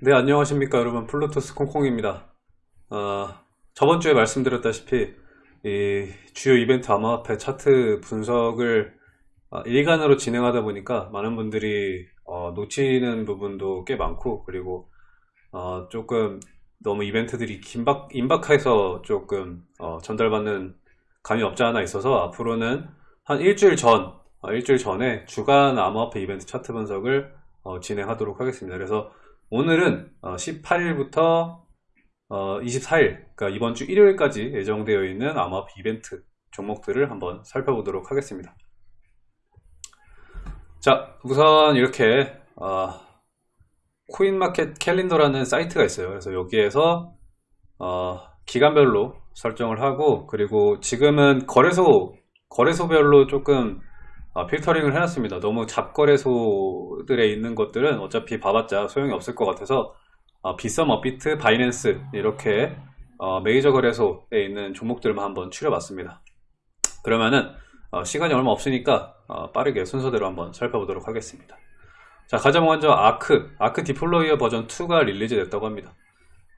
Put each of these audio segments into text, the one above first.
네 안녕하십니까 여러분. 플루토스 콩콩입니다. 어, 저번주에 말씀드렸다시피 이 주요 이벤트 암호화폐 차트 분석을 어, 일간으로 진행하다 보니까 많은 분들이 어, 놓치는 부분도 꽤 많고 그리고 어, 조금 너무 이벤트들이 긴박, 임박해서 조금 어, 전달받는 감이 없지 않아 있어서 앞으로는 한 일주일 전 어, 일주일 전에 주간 암호화폐 이벤트 차트 분석을 어, 진행하도록 하겠습니다. 그래서 오늘은 18일부터 24일, 그러니까 이번 주 일요일까지 예정되어 있는 암호화폐 이벤트 종목들을 한번 살펴보도록 하겠습니다. 자, 우선 이렇게 어, 코인마켓 캘린더라는 사이트가 있어요. 그래서 여기에서 어, 기간별로 설정을 하고 그리고 지금은 거래소 거래소별로 조금 어, 필터링을 해놨습니다. 너무 잡거래소들에 있는 것들은 어차피 봐봤자 소용이 없을 것 같아서 어, 비썸, 업비트, 바이낸스 이렇게 어, 메이저 거래소에 있는 종목들만 한번 추려봤습니다. 그러면은 어, 시간이 얼마 없으니까 어, 빠르게 순서대로 한번 살펴보도록 하겠습니다. 자 가장 먼저 아크, 아크 deployer 버전 2가 release 됐다고 합니다.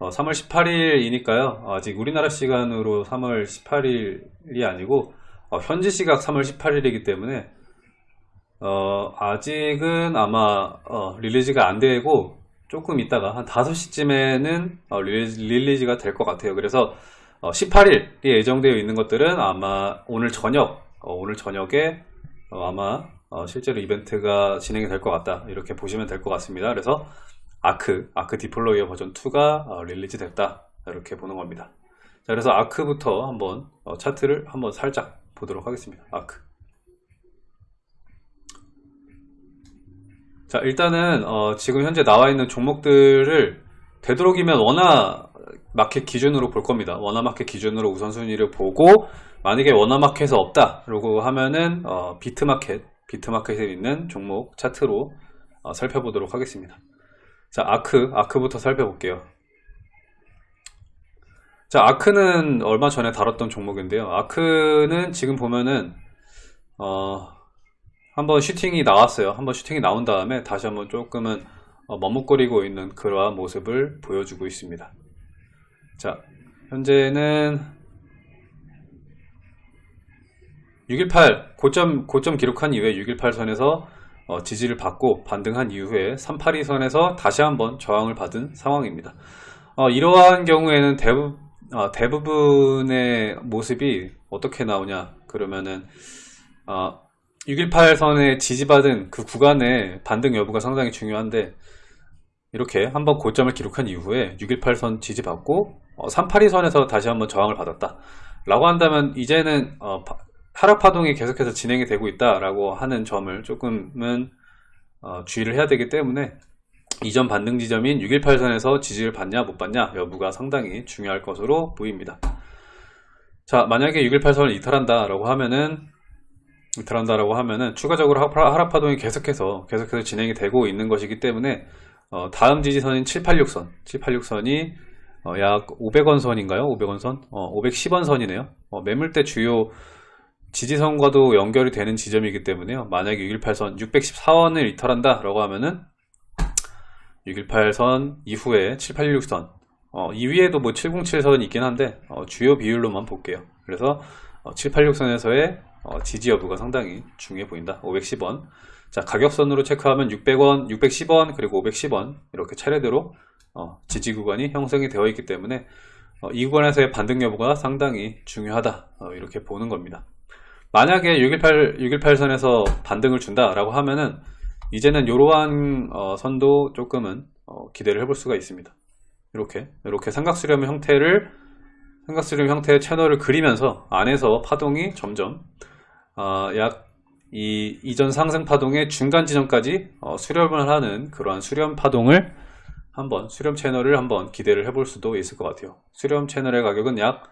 3월 18일이니까요. 아직 우리나라 시간으로 3월 18일이 아니고 현지 시각 3월 18일이기 때문에 어, 아직은 아마 어, release가 안 되고 조금 있다가 한 5시쯤에는 어, release, 가 될 것 같아요. 그래서 18일이 어, 예정되어 있는 것들은 아마 오늘 저녁 어, 오늘 저녁에 어, 아마 실제로 이벤트가 진행이 될 것 같다. 이렇게 보시면 될 것 같습니다. 그래서 아크 아크 deployer 버전 2가 release 됐다. 이렇게 보는 겁니다. 자 그래서 아크부터 한번 차트를 한번 살짝 보도록 하겠습니다. 아크 자 일단은 어, 지금 현재 나와 있는 종목들을 되도록이면 원화 마켓 기준으로 볼 겁니다. 원화 마켓 기준으로 우선순위를 보고 만약에 원화 마켓에 없다 라고 하면은 어, 비트마켓 비트마켓에 있는 종목 차트로 어, 살펴보도록 하겠습니다. 자 아크 아크부터 살펴볼게요. 자 아크는 얼마 전에 다뤘던 종목인데요. 아크는 지금 보면은 어, 한번 슈팅이 나왔어요. 한번 슈팅이 나온 다음에 다시 한번 조금은 어, 머뭇거리고 있는 그러한 모습을 보여주고 있습니다. 자 현재는 618 고점 고점 기록한 이후에 618 선에서 어, 지지를 받고 반등한 이후에 382 선에서 다시 한번 저항을 받은 상황입니다. 어, 이러한 경우에는 대부, 어, 대부분의 모습이 어떻게 나오냐? 그러면은 어, 618선에 지지받은 그 구간의 반등 여부가 상당히 중요한데 이렇게 한번 고점을 기록한 이후에 618선 지지받고 어, 382선에서 다시 한번 저항을 받았다. 라고 한다면 이제는 어, 하락 파동이 계속해서 진행이 되고 있다 라고 하는 점을 조금은 어, 주의를 해야 되기 때문에 이전 반등 지점인 618선에서 지지를 받냐 못 받냐 여부가 상당히 중요할 것으로 보입니다. 자 만약에 618선을 이탈한다 라고 하면은 들어간다라고 하면은 추가적으로 하락 파동이 계속해서 계속해서 진행이 되고 있는 것이기 때문에 어, 다음 지지선인 786선 786선이 어, 약 500원 선인가요? 500원 선? 어, 510원 선이네요 어, 매물대 주요 지지선과도 연결이 되는 지점이기 때문에요 만약에 618선 614원을 이탈한다 라고 하면은 618선 이후에 786선 어, 이 위에도 뭐 707선이 있긴 한데 어, 주요 비율로만 볼게요 그래서 786선에서의 어, 지지 여부가 상당히 중요해 보인다. 510원. 자 가격선으로 체크하면 600원 610원 그리고 510원 이렇게 차례대로 어, 지지 구간이 형성이 되어 있기 때문에 어, 이 구간에서의 반등 여부가 상당히 중요하다. 어, 이렇게 보는 겁니다. 만약에 618, 618선에서 반등을 준다 라고 하면은 이제는 이러한 어, 선도 조금은 어, 기대를 해볼 수가 있습니다. 이렇게 이렇게 삼각수렴 형태를 삼각수렴 형태의 채널을 그리면서 안에서 파동이 점점 어, 약이 이전 상승 파동의 중간 지점까지 어, 수렴을 하는 그러한 수렴 파동을 한번 수렴 채널을 한번 기대를 해볼 수도 있을 것 같아요. 수렴 채널의 가격은 약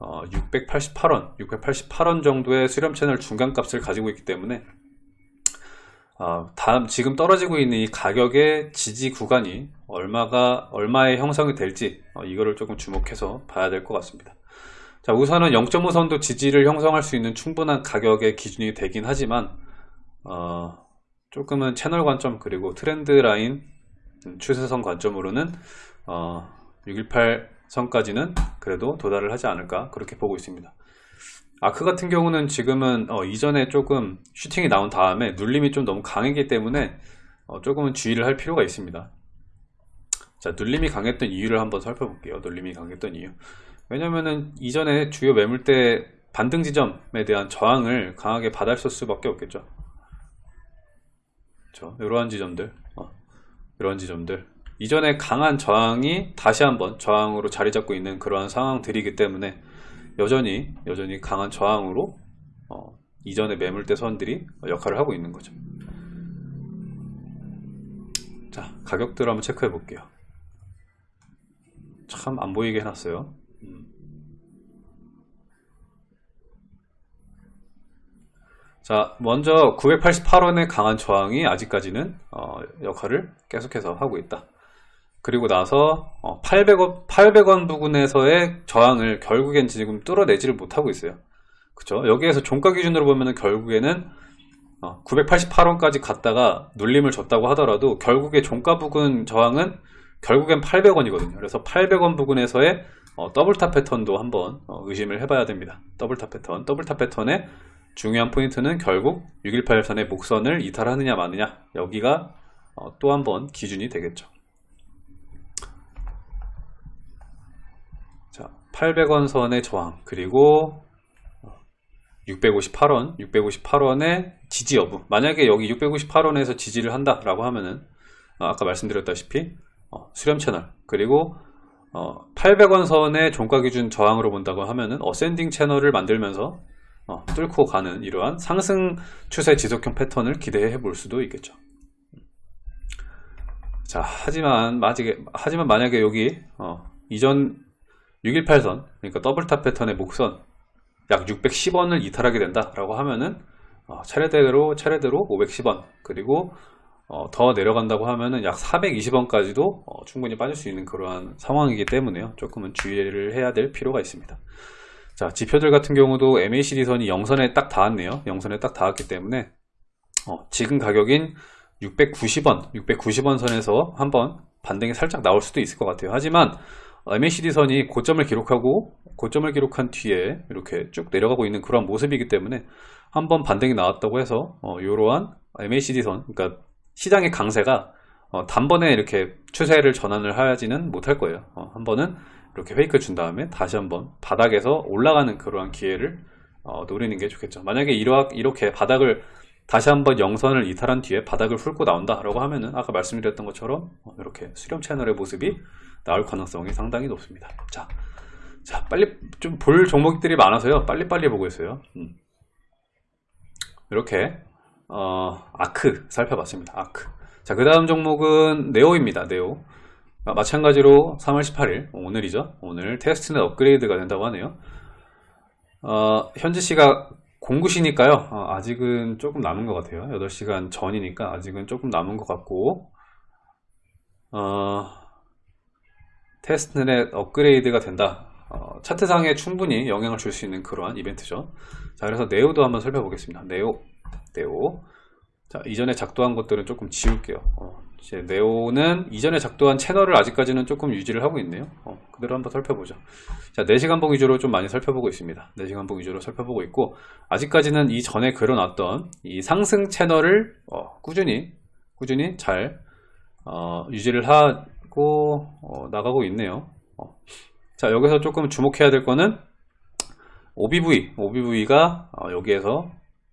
어, 688원, 688원 정도의 수렴 채널 중간 값을 가지고 있기 때문에 어, 다음 지금 떨어지고 있는 이 가격의 지지 구간이 얼마가 얼마의 형성이 될지 어, 이거를 조금 주목해서 봐야 될 것 같습니다. 자 우선은 0.5선도 지지를 형성할 수 있는 충분한 가격의 기준이 되긴 하지만 어, 조금은 채널 관점 그리고 트렌드 라인 음, 추세선 관점으로는 어, 618 선까지는 그래도 도달을 하지 않을까 그렇게 보고 있습니다. 아크 같은 경우는 지금은 어, 이전에 조금 슈팅이 나온 다음에 눌림이 좀 너무 강했기 때문에 어, 조금은 주의를 할 필요가 있습니다. 자, 눌림이 강했던 이유를 한번 살펴볼게요. 눌림이 강했던 이유. 왜냐면은 이전에 주요 매물대 반등 지점에 대한 저항을 강하게 받았을 수밖에 없겠죠. 그렇죠. 이러한 지점들, 어, 이런 지점들. 이전에 강한 저항이 다시 한번 저항으로 자리 잡고 있는 그러한 상황들이기 때문에 여전히 여전히 강한 저항으로 어, 이전의 매물대 선들이 역할을 하고 있는 거죠. 자 가격들 한번 체크해 볼게요. 참 안 보이게 해놨어요. 음. 자 먼저 988원의 강한 저항이 아직까지는 어, 역할을 계속해서 하고 있다. 그리고 나서 800원, 800원 부근에서의 저항을 결국엔 지금 뚫어내지를 못하고 있어요. 그쵸? 여기에서 종가 기준으로 보면은 결국에는 988원까지 어, 갔다가 눌림을 줬다고 하더라도 결국에 종가 부근 저항은 결국엔 800원이거든요. 그래서 800원 부근에서의 어, double top 패턴도 한번 어, 의심을 해봐야 됩니다. double top 패턴. double top 패턴의 중요한 포인트는 결국 618선의 목선을 이탈하느냐 마느냐 여기가 또 한번 기준이 되겠죠. 800원 선의 저항 그리고 658원 658원의 지지 여부 만약에 여기 658원에서 지지를 한다 라고 하면은 어, 아까 말씀드렸다시피 어, 수렴 채널 그리고 어, 800원 선의 종가 기준 저항으로 본다고 하면은 ascending 채널을 만들면서 어, 뚫고 가는 이러한 상승 추세 지속형 패턴을 기대해 볼 수도 있겠죠. 자 하지만 만약에, 하지만 만약에 여기 어, 이전 618선 그러니까 double top 패턴의 목선 약 610원을 이탈하게 된다 라고 하면은 어, 차례대로 차례대로 510원 그리고 어, 더 내려간다고 하면은 약 420원까지도 어, 충분히 빠질 수 있는 그러한 상황이기 때문에요. 조금은 주의를 해야 될 필요가 있습니다. 자 지표들 같은 경우도 MACD 선이 영선에 딱 닿았네요. 영선에 딱 닿았기 때문에 어, 지금 가격인 690원 690원 선에서 한번 반등이 살짝 나올 수도 있을 것 같아요. 하지만 MACD 선이 고점을 기록하고 고점을 기록한 뒤에 이렇게 쭉 내려가고 있는 그런 모습이기 때문에 한번 반등이 나왔다고 해서 어, 이러한 MACD 선 그러니까 시장의 강세가 어, 단번에 이렇게 추세를 전환을 하지는 못할 거예요 어, 한 번은 이렇게 페이크를 준 다음에 다시 한번 바닥에서 올라가는 그러한 기회를 어, 노리는 게 좋겠죠 만약에 이렇게 바닥을 다시 한번 영선을 이탈한 뒤에 바닥을 훑고 나온다 라고 하면은 아까 말씀드렸던 것처럼 어, 이렇게 수렴 채널의 모습이 나올 가능성이 상당히 높습니다. 자, 자 빨리 좀 볼 종목들이 많아서요. 빨리빨리 보고 있어요. 음. 이렇게 어, 아크 살펴봤습니다. 아크. 자, 그 다음 종목은 네오입니다. 네오. 아, 마찬가지로 3월 18일 오늘이죠. 오늘 테스트넷 업그레이드가 된다고 하네요. 어, 현지 시가 공구시니까요. 어, 아직은 조금 남은 것 같아요. 8시간 전이니까 아직은 조금 남은 것 같고 어, 테스트넷 업그레이드가 된다 어, 차트상에 충분히 영향을 줄 수 있는 그러한 이벤트죠 자 그래서 네오도 한번 살펴보겠습니다 네오 네오 자 이전에 작동한 것들은 조금 지울게요. 어, 이제 네오는 이전에 작동한 채널을 아직까지는 조금 유지를 하고 있네요. 어, 그대로 한번 살펴보죠. 자 4시간 봉 위주로 좀 많이 살펴보고 있습니다. 4시간 봉 위주로 살펴보고 있고 아직까지는 이 전에 그려놨던 이 상승 채널을 어, 꾸준히 꾸준히 잘 어, 유지를 하, 있고 어, 나가고 있네요. 어. 자 여기서 조금 주목해야 될 거는 OBV OBV가 어, 여기에서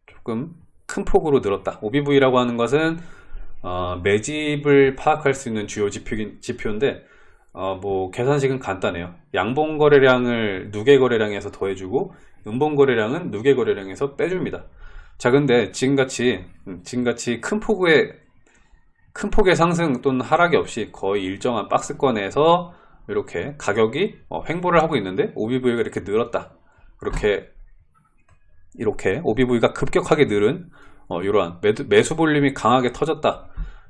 조금 큰 폭으로 늘었다. OBV라고 하는 것은 어, 매집을 파악할 수 있는 주요 지표, 지표 인데 어, 뭐 계산식은 간단해요. 양봉 거래량을 누계 거래량에서 더해주고 음봉 거래량은 누계 거래량에서 빼줍니다. 자 근데 지금같이 음, 지금같이 큰 폭의 큰 폭의 상승 또는 하락이 없이 거의 일정한 박스권에서 이렇게 가격이 어, 횡보를 하고 있는데 OBV가 이렇게 늘었다. 그렇게 이렇게 OBV가 급격하게 늘은 어, 이러한 매수, 볼륨이 강하게 터졌다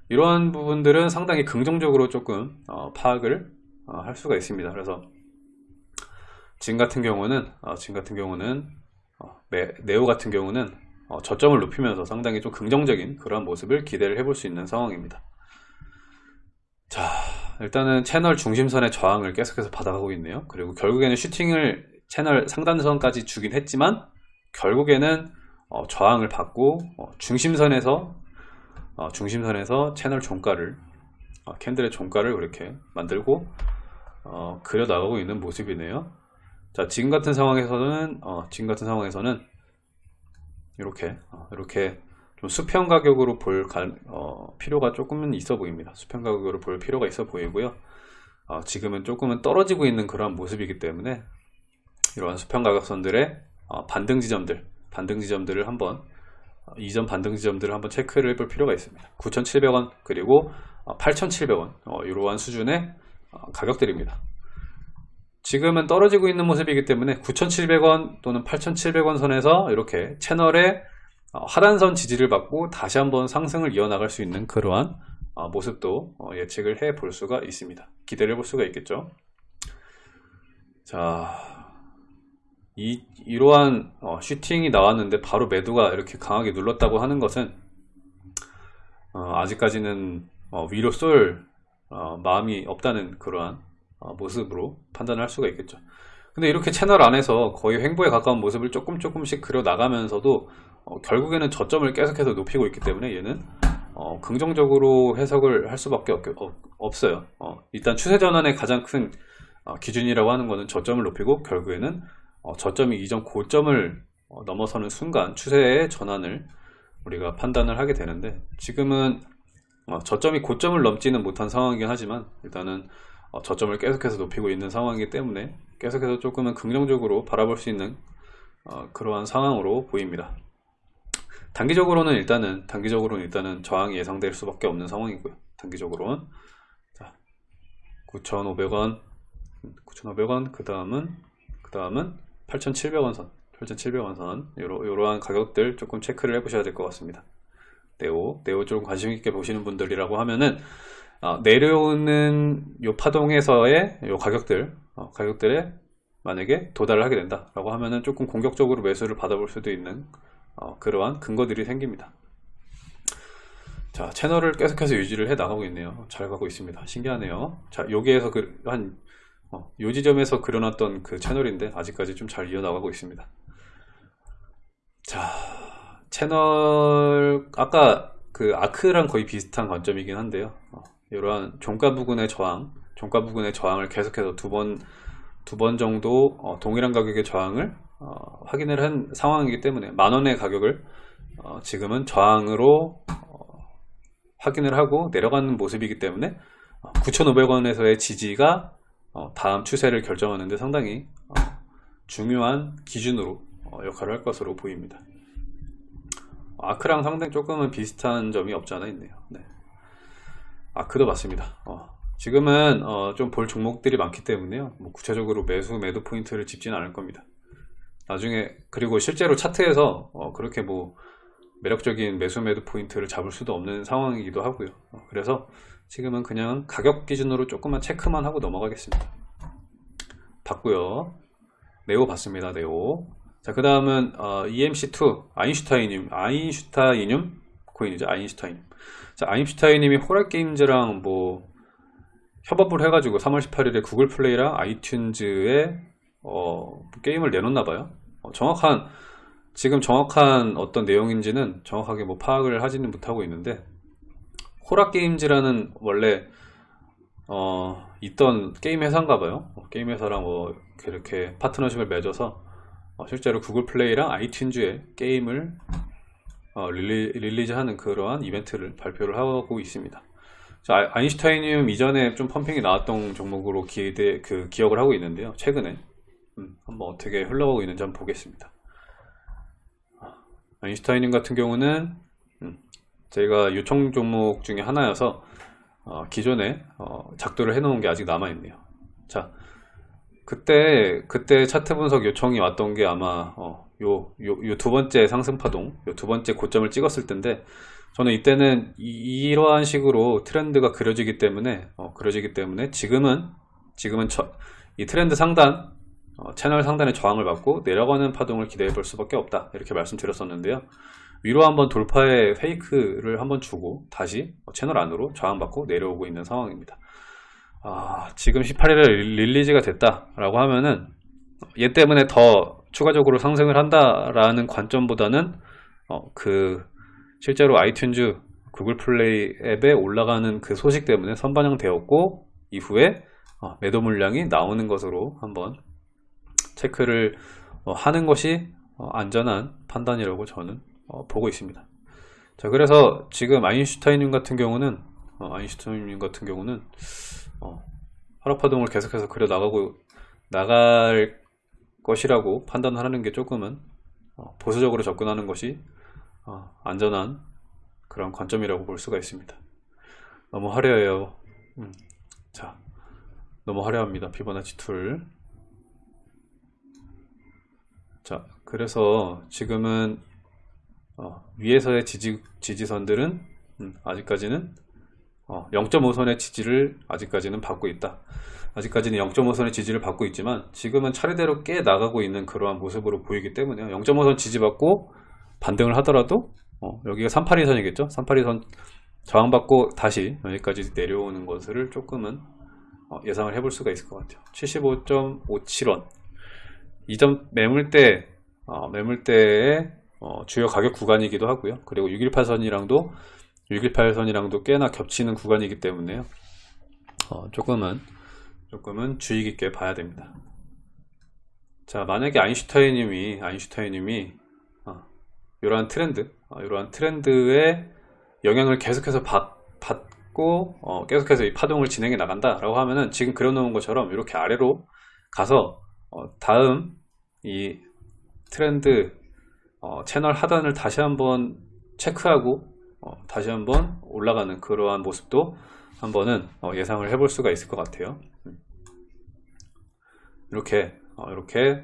이러한 부분들은 상당히 긍정적으로 조금 어, 파악을 어, 할 수가 있습니다 그래서 지금 같은 경우는 어, 지금 같은 경우는 어, 네오 같은 경우는 어, 저점을 높이면서 상당히 좀 긍정적인 그런 모습을 기대를 해볼 수 있는 상황입니다. 자 일단은 채널 중심선의 저항을 계속해서 받아가고 있네요. 그리고 결국에는 슈팅을 채널 상단선까지 주긴 했지만 결국에는 어, 저항을 받고 어, 중심선에서 어, 중심선에서 채널 종가를 어, 캔들의 종가를 그렇게 만들고 어, 그려 나가고 있는 모습이네요. 자 지금 같은 상황에서는 어, 지금 같은 상황에서는 이렇게 어, 이렇게 좀 수평 가격으로 볼 가- 어, 필요가 조금은 있어 보입니다. 수평 가격으로 볼 필요가 있어 보이고요. 어, 지금은 조금은 떨어지고 있는 그러한 모습이기 때문에 이러한 수평 가격선들의 어, 반등 지점들, 반등 지점들을 한번 어, 이전 반등 지점들을 한번 체크를 해볼 필요가 있습니다. 9,700원 그리고 어, 8,700원 어, 이러한 수준의 어, 가격들입니다. 지금은 떨어지고 있는 모습이기 때문에 9,700원 또는 8,700원 선에서 이렇게 채널의 어, 하단선 지지를 받고 다시 한번 상승을 이어나갈 수 있는 그러한 어, 모습도 어, 예측을 해 볼 수가 있습니다. 기대를 볼 수가 있겠죠. 자, 이, 이러한 어, 슈팅이 나왔는데 바로 매도가 이렇게 강하게 눌렀다고 하는 것은 어, 아직까지는 어, 위로 쏠 어, 마음이 없다는 그러한 어, 모습으로 판단을 할 수가 있겠죠. 근데 이렇게 채널 안에서 거의 횡보에 가까운 모습을 조금 조금씩 그려 나가면서도 어, 결국에는 저점을 계속해서 높이고 있기 때문에 얘는 어, 긍정적으로 해석을 할 수밖에 없, 어요 일단 추세 전환의 가장 큰 어, 기준이라고 하는 것은 저점을 높이고 결국에는 어, 저점이 이전 고점을 어, 넘어서는 순간 추세의 전환을 우리가 판단을 하게 되는데 지금은 어, 저점이 고점을 넘지는 못한 상황이긴 하지만 일단은 어, 저점을 계속해서 높이고 있는 상황이기 때문에 계속해서 조금은 긍정적으로 바라볼 수 있는 어, 그러한 상황으로 보입니다. 단기적으로는 일단은 단기적으로는 일단은 저항이 예상될 수밖에 없는 상황이고요. 단기적으로는 자, 9,500원, 9,500원 그 다음은 그 다음은 8,700원 선, 8,700원 선 요러, 요러한 가격들 조금 체크를 해 보셔야 될 것 같습니다. 네오, 네오 좀 관심 있게 보시는 분들이라고 하면은 어, 내려오는 요 파동에서의 요 가격들 어, 가격들에 만약에 도달을 하게 된다 라고 하면은 조금 공격적으로 매수를 받아볼 수도 있는 어, 그러한 근거들이 생깁니다. 자 채널을 계속해서 유지를 해 나가고 있네요. 잘 가고 있습니다. 신기하네요. 자 여기에서 그, 한 어, 요 지점에서 그려놨던 그 채널인데 아직까지 좀 잘 이어나가고 있습니다. 자 채널 아까 그 아크랑 거의 비슷한 관점이긴 한데요. 어, 이러한 종가 부근의 저항, 종가 부근의 저항을 계속해서 두 번, 두 번 정도 어, 동일한 가격의 저항을 어, 확인을 한 상황이기 때문에 만 원의 가격을 어, 지금은 저항으로 어, 확인을 하고 내려가는 모습이기 때문에 9,500원에서의 지지가 어, 다음 추세를 결정하는데 상당히 어, 중요한 기준으로 어, 역할을 할 것으로 보입니다. 아크랑 상당히 조금은 비슷한 점이 없지 않아 있네요. 네. 아크도 맞습니다. 어, 지금은 어, 좀볼 종목들이 많기 때문에요. 뭐 구체적으로 매수 매도 포인트를 짚지는 않을 겁니다. 나중에 그리고 실제로 차트에서 어, 그렇게 뭐 매력적인 매수 매도 포인트를 잡을 수도 없는 상황이기도 하고요. 어, 그래서 지금은 그냥 가격 기준으로 조금만 체크만 하고 넘어가겠습니다. 봤고요. 네오 봤습니다. 네오. 자, 그 다음은 어, EMC2 아인슈타이늄 아인슈타이늄 코인이죠. 아인슈타이늄. 자, 아인슈타이님이 호랄게임즈랑 뭐 협업을 해가지고 3월 18일에 구글 플레이랑 아이튠즈에 어, 게임을 내놓나봐요. 어, 정확한 지금 정확한 어떤 내용인지는 정확하게 뭐 파악을 하지는 못하고 있는데 호라게임즈라는 원래 어, 있던 게임 회사인가 봐요. 어, 게임 회사랑 뭐 이렇게 파트너십을 맺어서 어, 실제로 구글 플레이랑 아이튠즈에 게임을 어, release 하는 그러한 이벤트를 발표를 하고 있습니다. 자, 아인슈타이늄 이전에 좀 펌핑이 나왔던 종목으로 기대, 그 기억을 하고 있는데요. 최근에 음, 한번 어떻게 흘러가고 있는지 한번 보겠습니다. 아인슈타이늄 같은 경우는 음, 제가 요청 종목 중에 하나여서 어, 기존에 어, 작도를 해놓은 게 아직 남아있네요. 자, 그때 그때 차트 분석 요청이 왔던 게 아마 어, 요, 요, 요 두 번째 상승 파동, 요 두 번째 고점을 찍었을 텐데, 저는 이때는 이, 러한 식으로 트렌드가 그려지기 때문에, 어, 그려지기 때문에 지금은, 지금은 저, 이 트렌드 상단, 어, 채널 상단의 저항을 받고 내려가는 파동을 기대해 볼 수밖에 없다. 이렇게 말씀드렸었는데요. 위로 한번 돌파의 fake를 한번 주고 다시 채널 안으로 저항받고 내려오고 있는 상황입니다. 아, 지금 18일에 release가 됐다라고 하면은 얘 때문에 더 추가적으로 상승을 한다라는 관점보다는 어, 그 실제로 아이튠즈 구글 플레이 앱에 올라가는 그 소식 때문에 선반영 되었고 이후에 어, 매도 물량이 나오는 것으로 한번 체크를 어, 하는 것이 어, 안전한 판단이라고 저는 어, 보고 있습니다. 자 그래서 지금 아인슈타인님 같은 경우는 어, 아인슈타인님 같은 경우는 어, 하락파동을 계속해서 그려 나가고 나갈 것이라고 판단하는 게 조금은 어, 보수적으로 접근하는 것이 어, 안전한 그런 관점이라고 볼 수가 있습니다. 너무 화려해요. 음, 자, 너무 화려합니다. 피보나치 툴. 자, 그래서 지금은 어, 위에서의 지지, 지지선들은 음, 아직까지는 어, 0.5선의 지지를 아직까지는 받고 있다. 아직까지는 0.5선의 지지를 받고 있지만 지금은 차례대로 깨 나가고 있는 그러한 모습으로 보이기 때문에 0.5선 지지받고 반등을 하더라도 어, 여기가 382선이겠죠? 382선 저항받고 다시 여기까지 내려오는 것을 조금은 어, 예상을 해볼 수가 있을 것 같아요. 75.57원 이점 매물대 어, 매물대의 어, 주요 가격 구간이기도 하고요. 그리고 618선이랑도 618선이랑도 꽤나 겹치는 구간이기 때문에요. 어, 조금은 조금은 주의 깊게 봐야 됩니다. 자, 만약에 아인슈타인님이 아인슈타인님이 어, 이러한 트렌드, 어, 이러한 트렌드의 영향을 계속해서 받, 받고 어, 계속해서 이 파동을 진행해 나간다 라고 하면은 지금 그려놓은 것처럼 이렇게 아래로 가서 어, 다음 이 트렌드 어, 채널 하단을 다시 한번 체크하고 어, 다시 한번 올라가는 그러한 모습도 한번은 어, 예상을 해볼 수가 있을 것 같아요. 이렇게 어, 이렇게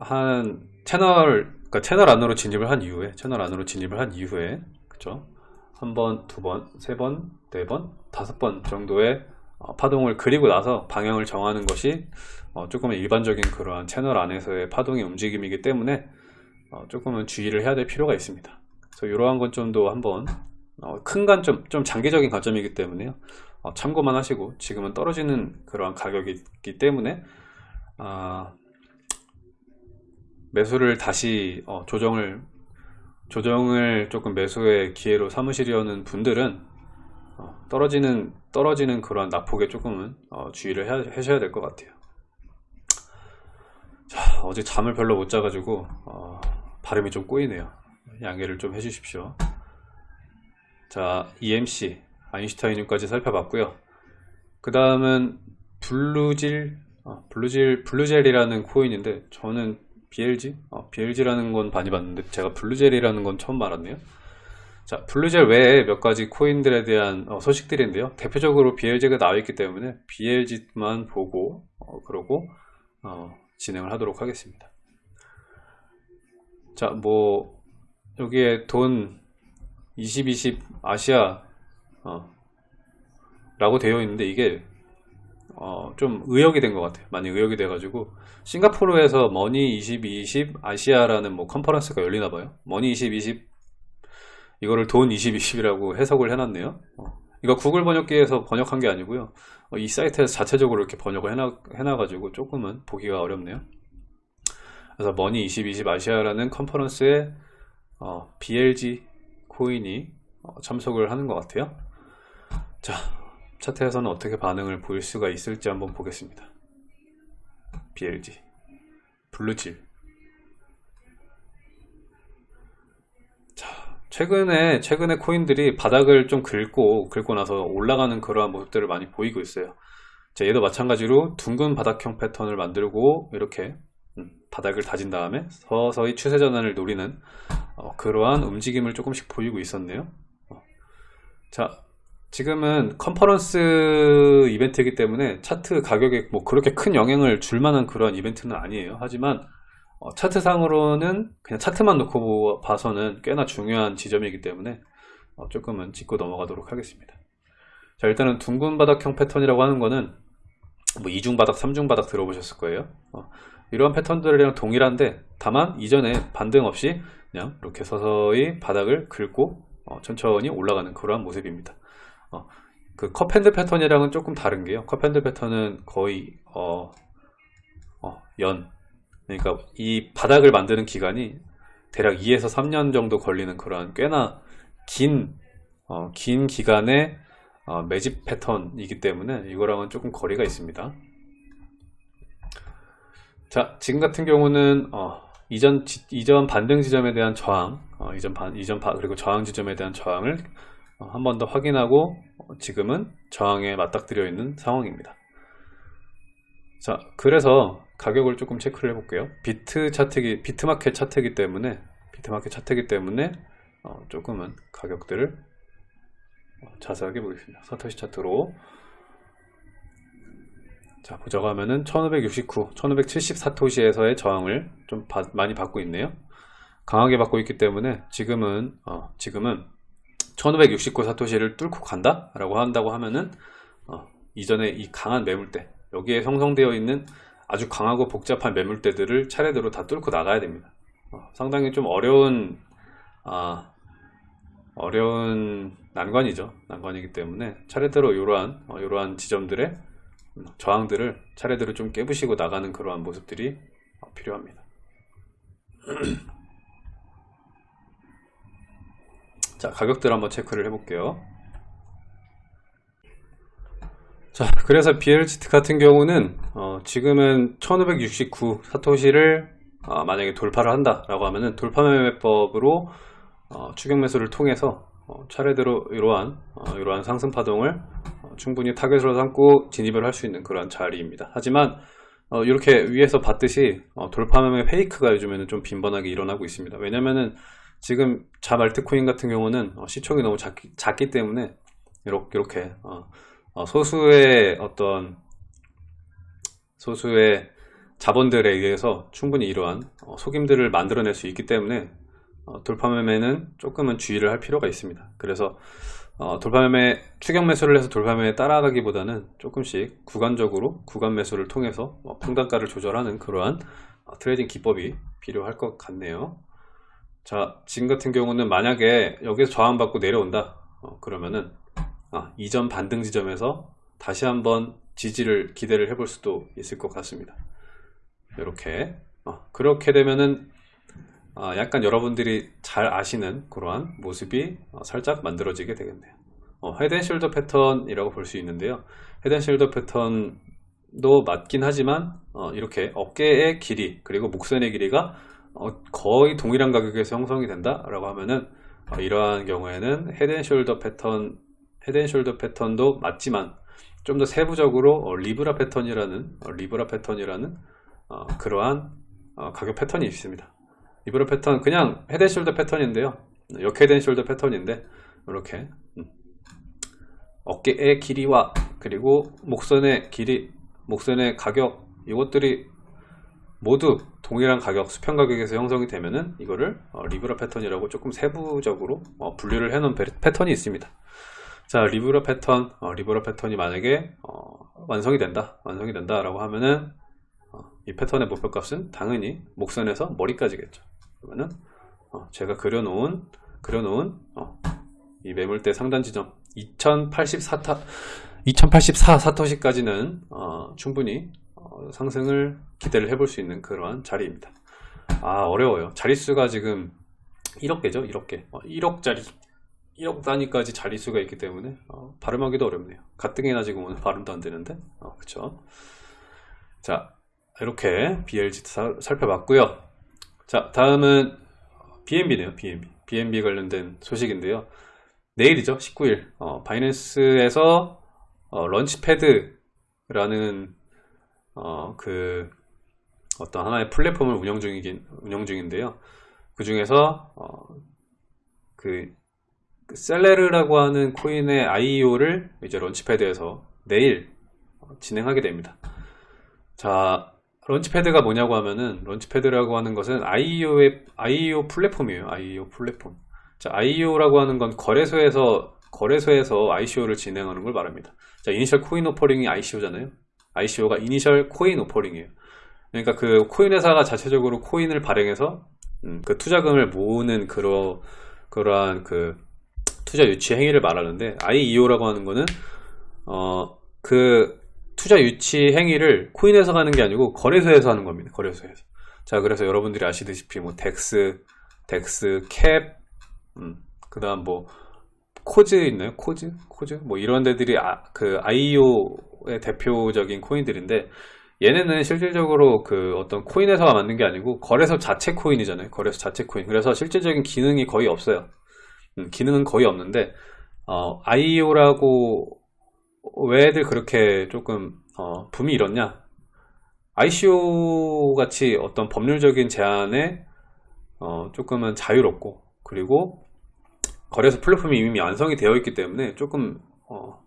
한 채널 그러니까 채널 안으로 진입을 한 이후에 채널 안으로 진입을 한 이후에 그쵸 한 번, 두 번, 세 번, 네 번, 다섯 번 정도의 어, 파동을 그리고 나서 방향을 정하는 것이 어, 조금은 일반적인 그러한 채널 안에서의 파동의 움직임이기 때문에 어, 조금은 주의를 해야 될 필요가 있습니다. 그래서 이러한 관점도 한번 어, 큰 관점, 좀 장기적인 관점이기 때문에요. 어, 참고만 하시고 지금은 떨어지는 그러한 가격이기 때문에 아, 매수를 다시 어, 조정을 조정을 조금 매수의 기회로 삼으시려는 분들은 어, 떨어지는 떨어지는 그러한 낙폭에 조금은 어, 주의를 해, 하셔야 될 것 같아요. 자, 어제 잠을 별로 못 자가지고 어, 발음이 좀 꼬이네요. 양해를 좀 해주십시오. 자, EMC 아인슈타인까지 살펴봤고요. 그 다음은 블루질 어, 블루질 블루젤이라는 코인인데 저는 BLG 어, BLG라는 건 많이 봤는데 제가 블루젤이라는 건 처음 알았네요. 자, 블루젤 외에 몇 가지 코인들에 대한 어, 소식들인데요. 대표적으로 BLG가 나와 있기 때문에 BLG만 보고 어, 그러고 어, 진행을 하도록 하겠습니다. 자, 뭐 여기에 돈 2020 아시아 어, 라고 되어 있는데 이게 어, 좀 의역이 된 것 같아요. 많이 의역이 돼 가지고 싱가포르에서 Money 2020 아시아라는 뭐 컨퍼런스가 열리나 봐요. Money 2020 이거를 돈 2020이라고 해석을 해놨네요. 어, 이거 구글 번역기에서 번역한 게 아니고요. 어, 이 사이트에서 자체적으로 이렇게 번역을 해놔, 해놔가지고 조금은 보기가 어렵네요. 그래서 머니 2020 아시아라는 컨퍼런스에 어, BLG 코인이 어, 참석을 하는 것 같아요. 자, 차트에서는 어떻게 반응을 보일 수가 있을지 한번 보겠습니다. BLG, 블루질. 자, 최근에 최근에 코인들이 바닥을 좀 긁고 긁고 나서 올라가는 그러한 모습들을 많이 보이고 있어요. 자, 얘도 마찬가지로 둥근 바닥형 패턴을 만들고 이렇게 음, 바닥을 다진 다음에 서서히 추세 전환을 노리는 어, 그러한 움직임을 조금씩 보이고 있었네요. 어. 자, 지금은 컨퍼런스 이벤트이기 때문에 차트 가격에 뭐 그렇게 큰 영향을 줄 만한 그런 이벤트는 아니에요. 하지만 어, 차트상으로는 그냥 차트만 놓고 봐서는 꽤나 중요한 지점이기 때문에 어, 조금은 짚고 넘어가도록 하겠습니다. 자 일단은 둥근 바닥형 패턴이라고 하는 거는 뭐 이중 바닥, 삼중 바닥 들어보셨을 거예요. 어, 이러한 패턴들이랑 동일한데 다만 이전에 반등 없이 그냥 이렇게 서서히 바닥을 긁고 어, 천천히 올라가는 그러한 모습입니다. 어, 그 cup handle 패턴이랑은 조금 다른 게요. cup handle 패턴은 거의 어, 어, 연 그러니까 이 바닥을 만드는 기간이 대략 2에서 3년 정도 걸리는 그런 꽤나 긴, 어, 긴 기간의 어, 매집 패턴이기 때문에 이거랑은 조금 거리가 있습니다. 자, 지금 같은 경우는 어, 이전 지, 이전 반등 지점에 대한 저항, 어, 이전 반 이전 바, 그리고 저항 지점에 대한 저항을 어, 한 번 더 확인하고 어, 지금은 저항에 맞닥뜨려 있는 상황입니다. 자, 그래서 가격을 조금 체크를 해 볼게요. 비트 차트기, 비트마켓 차트기 때문에 비트마켓 차트기 때문에 어, 조금은 가격들을 어, 자세하게 보겠습니다. 사토시 차트로 자 보자고 하면은 1569, 1570 사토시에서의 저항을 좀 바, 많이 받고 있네요. 강하게 받고 있기 때문에 지금은 어, 지금은 1569 사토시를 뚫고 간다 라고 한다고 하면은 어, 이전에 이 강한 매물대 여기에 형성되어 있는 아주 강하고 복잡한 매물대들을 차례대로 다 뚫고 나가야 됩니다. 어, 상당히 좀 어려운 아, 어려운 난관이죠. 난관이기 때문에 차례대로 이러한 어, 이러한 지점들의 저항들을 차례대로 좀 깨부시고 나가는 그러한 모습들이 어, 필요합니다. 자 가격들 한번 체크를 해볼게요. 자 그래서 BLGT 같은 경우는 어, 지금은 1569 사토시를 어, 만약에 돌파를 한다 라고 하면은 돌파 매매법으로 어, 추격 매수를 통해서 어, 차례대로 이러한 어, 이러한 상승 파동을 어, 충분히 타겟으로 삼고 진입을 할 수 있는 그런 자리입니다 하지만 이렇게 위에서 봤듯이 돌파 매매 페이크가 요즘에는 좀 빈번하게 일어나고 있습니다 왜냐면은 지금 자말트코인 같은 경우는 시총이 너무 작기, 작기 때문에 이렇게, 이렇게 어, 소수의 어떤 소수의 자본들에 의해서 충분히 이러한 어, 속임들을 만들어낼 수 있기 때문에 어, 돌파매매는 조금은 주의를 할 필요가 있습니다. 그래서 돌파매매 추격 매수를 해서 돌파매매에 따라가기보다는 조금씩 구간적으로 구간 매수를 통해서 평단가를 조절하는 그러한 trading 기법이 필요할 것 같네요. 자 지금 같은 경우는 만약에 여기서 저항받고 내려온다 그러면은 아, 이전 반등 지점에서 다시 한번 지지를 기대를 해볼 수도 있을 것 같습니다. 이렇게 어, 그렇게 되면은 어, 약간 여러분들이 잘 아시는 그러한 모습이 어, 살짝 만들어지게 되겠네요. 어, head and shoulder 패턴이라고 볼 수 있는데요. head and shoulder 패턴도 맞긴 하지만 어, 이렇게 어깨의 길이 그리고 목선의 길이가 어, 거의 동일한 가격에서 형성이 된다 라고 하면은 이러한 경우에는 헤드앤숄더 패턴 헤드앤숄더 패턴도 맞지만 좀 더 세부적으로 어, Libra 패턴이라는 어, Libra 패턴이라는 어, 그러한 어, 가격 패턴이 있습니다. 리브라 패턴 그냥 헤드앤숄더 패턴인데요. 역 헤드앤숄더 패턴인데 이렇게 음. 어깨의 길이와 그리고 목선의 길이, 목선의 가격 이것들이 모두 동일한 가격, 수평 가격에서 형성이 되면은 이거를 어, Libra 패턴이라고 조금 세부적으로 어, 분류를 해놓은 패턴이 있습니다. 자 Libra 패턴 어, Libra 패턴이 만약에 어, 완성이 된다 완성이 된다 라고 하면은 어, 이 패턴의 목표값은 당연히 목선에서 머리까지겠죠 그러면은 어, 제가 그려놓은 그려놓은 어, 이 매물대 상단 지점 2084타 2084 사토시까지는 어, 충분히 상승을 기대를 해볼 수 있는 그러한 자리입니다. 아 어려워요. 자릿수가 지금 1억 개죠? 1억 개. 1억짜리 1억 단위까지 자릿수가 있기 때문에 어, 발음하기도 어렵네요. 가뜩이나 지금 오늘 발음도 안 되는데? 어, 그쵸? 자 이렇게 BLG 살펴봤고요 자 다음은 BNB네요 BNB BNB 관련된 소식인데요. 내일이죠 19일. 어, 바이낸스에서 어, Launchpad라는 어, 그 어떤 하나의 플랫폼을 운영 중이긴 운영 중인데요. 그 중에서 어, 그 셀레르라고 하는 코인의 IEO를 이제 Launchpad에서 내일 진행하게 됩니다. 자, Launchpad가 뭐냐고 하면은 Launchpad라고 하는 것은 IEO의 IEO 플랫폼이에요. IEO 플랫폼. 자, IEO라고 하는 건 거래소에서 거래소에서 ICO를 진행하는 걸 말합니다. 자, Initial Coin Offering이 ICO잖아요. ICO가 Initial Coin Offering이에요. 그러니까 그 코인 회사가 자체적으로 코인을 발행해서 음, 그 투자금을 모으는 그러 그러한 그 투자 유치 행위를 말하는데 IEO라고 하는 거는 어, 그 투자 유치 행위를 코인에서 가는 게 아니고 거래소에서 하는 겁니다. 거래소에서. 자, 그래서 여러분들이 아시다시피 뭐 DEX, DEX, CAP, 음, 그다음 뭐 COZ 있나요? COZ? COZ? 뭐 이런 데들이 아, 그 IEO의 대표적인 코인들인데 얘네는 실질적으로 그 어떤 코인회사가 만든 게 아니고 거래소 자체 코인이잖아요. 거래소 자체 코인. 그래서 실질적인 기능이 거의 없어요. 음, 기능은 거의 없는데 어, IEO라고 왜 애들 그렇게 조금 어, 붐이 일었냐? ICO 같이 어떤 법률적인 제한에 어, 조금은 자유롭고 그리고 거래소 플랫폼이 이미 완성이 되어 있기 때문에 조금 어,